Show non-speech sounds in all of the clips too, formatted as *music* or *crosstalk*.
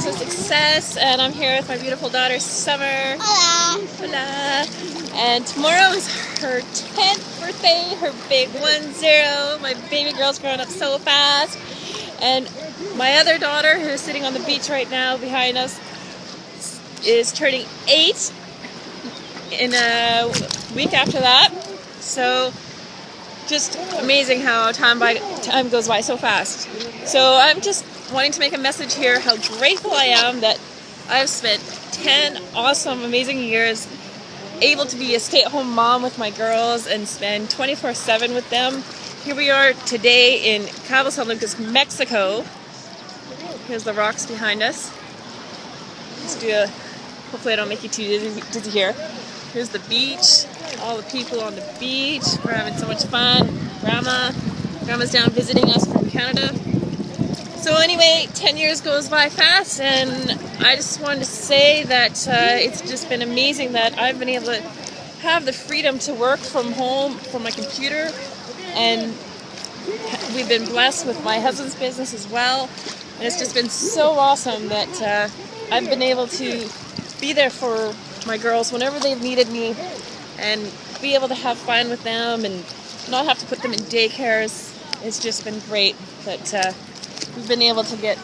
House of Success, and I'm here with my beautiful daughter Summer. Hola. Hola. And tomorrow is her 10th birthday, her big one zero. My baby girl's growing up so fast. And my other daughter, who's sitting on the beach right now behind us, is turning eight in a week after that. So just amazing how time by time goes by so fast. So I'm just wanting to make a message here how grateful I am that I've spent 10 awesome, amazing years able to be a stay-at-home mom with my girls and spend 24-7 with them. Here we are today in Cabo San Lucas, Mexico. Here's the rocks behind us. Let's do a, hopefully I don't make you too dizzy, dizzy here. Here's the beach, all the people on the beach. We're having so much fun. Grandma, Grandma's down visiting us from Canada. So anyway, 10 years goes by fast and I just wanted to say that uh, it's just been amazing that I've been able to have the freedom to work from home from my computer and we've been blessed with my husband's business as well and it's just been so awesome that uh, I've been able to be there for my girls whenever they've needed me and be able to have fun with them and not have to put them in daycares. It's just been great that uh, we've been able to get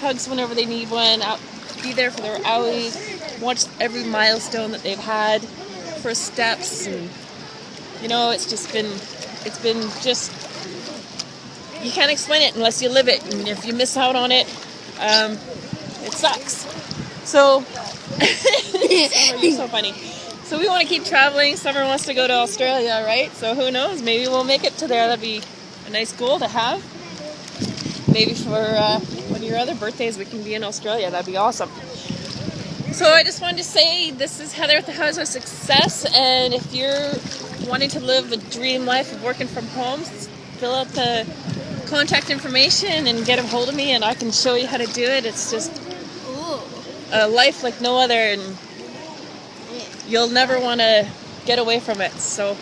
hugs whenever they need one, out, be there for their owies, watch every milestone that they've had, first steps, and you know, it's just been, it's been just, you can't explain it unless you live it, and if you miss out on it, um, it sucks. So, *laughs* you're so funny. So we want to keep traveling. Summer wants to go to Australia, right? So who knows? Maybe we'll make it to there. That'd be a nice goal to have. Maybe for uh, one of your other birthdays, we can be in Australia. That'd be awesome. So I just wanted to say this is Heather at the House of Success, and if you're wanting to live a dream life of working from home, fill out the contact information and get a hold of me, and I can show you how to do it. It's just a life like no other, and you'll never want to get away from it. So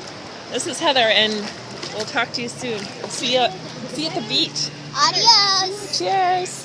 this is Heather, and we'll talk to you soon. see you, see you at the beach. Adios. Cheers.